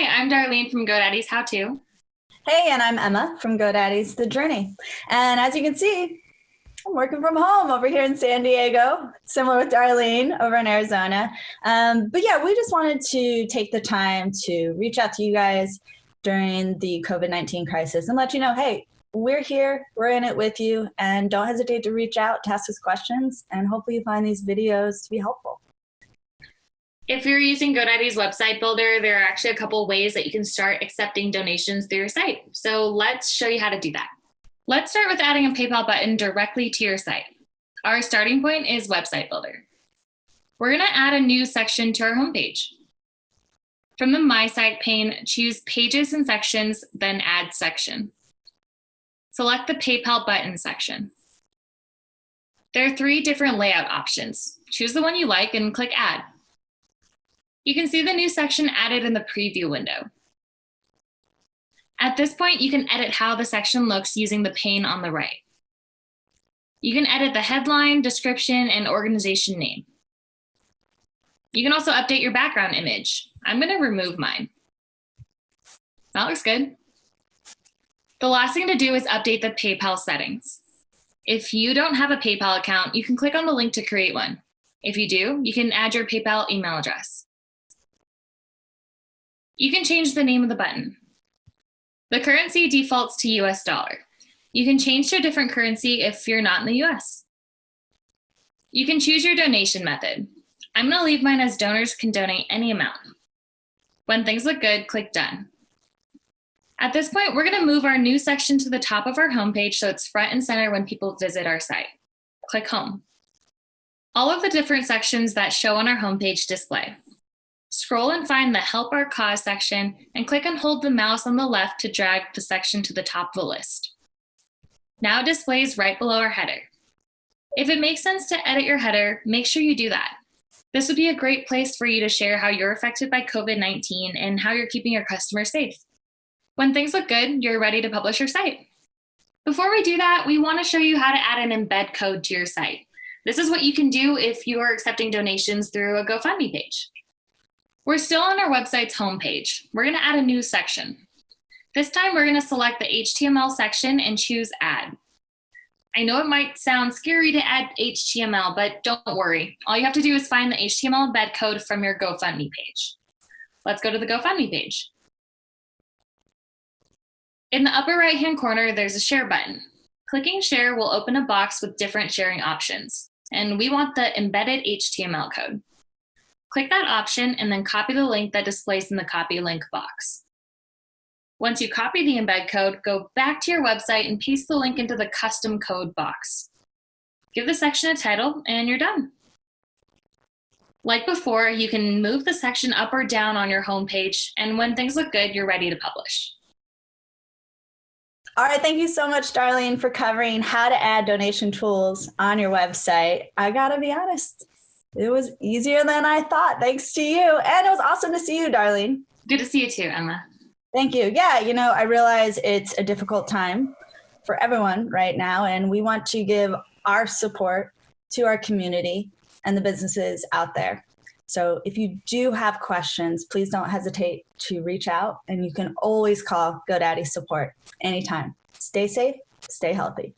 Hi, I'm Darlene from GoDaddy's How To. Hey, and I'm Emma from GoDaddy's The Journey. And as you can see, I'm working from home over here in San Diego, similar with Darlene over in Arizona. Um, but yeah, we just wanted to take the time to reach out to you guys during the COVID-19 crisis and let you know, hey, we're here, we're in it with you, and don't hesitate to reach out to ask us questions, and hopefully you find these videos to be helpful. If you're using GoDaddy's website builder, there are actually a couple ways that you can start accepting donations through your site. So let's show you how to do that. Let's start with adding a PayPal button directly to your site. Our starting point is Website Builder. We're gonna add a new section to our homepage. From the My Site pane, choose Pages and Sections, then Add Section. Select the PayPal button section. There are three different layout options. Choose the one you like and click Add. You can see the new section added in the preview window. At this point, you can edit how the section looks using the pane on the right. You can edit the headline, description, and organization name. You can also update your background image. I'm gonna remove mine. That looks good. The last thing to do is update the PayPal settings. If you don't have a PayPal account, you can click on the link to create one. If you do, you can add your PayPal email address. You can change the name of the button. The currency defaults to US dollar. You can change to a different currency if you're not in the US. You can choose your donation method. I'm gonna leave mine as donors can donate any amount. When things look good, click done. At this point, we're gonna move our new section to the top of our homepage so it's front and center when people visit our site. Click home. All of the different sections that show on our homepage display. Scroll and find the Help Our Cause section and click and hold the mouse on the left to drag the section to the top of the list. Now it displays right below our header. If it makes sense to edit your header, make sure you do that. This would be a great place for you to share how you're affected by COVID-19 and how you're keeping your customers safe. When things look good, you're ready to publish your site. Before we do that, we want to show you how to add an embed code to your site. This is what you can do if you are accepting donations through a GoFundMe page. We're still on our website's homepage. We're gonna add a new section. This time we're gonna select the HTML section and choose add. I know it might sound scary to add HTML, but don't worry. All you have to do is find the HTML embed code from your GoFundMe page. Let's go to the GoFundMe page. In the upper right-hand corner, there's a share button. Clicking share will open a box with different sharing options. And we want the embedded HTML code. Click that option and then copy the link that displays in the copy link box. Once you copy the embed code, go back to your website and paste the link into the custom code box. Give the section a title and you're done. Like before, you can move the section up or down on your homepage, and when things look good, you're ready to publish. All right, thank you so much, Darlene, for covering how to add donation tools on your website. I gotta be honest, it was easier than I thought, thanks to you. And it was awesome to see you, Darlene. Good to see you too, Emma. Thank you. Yeah, you know, I realize it's a difficult time for everyone right now, and we want to give our support to our community and the businesses out there. So if you do have questions, please don't hesitate to reach out and you can always call GoDaddy support anytime. Stay safe, stay healthy.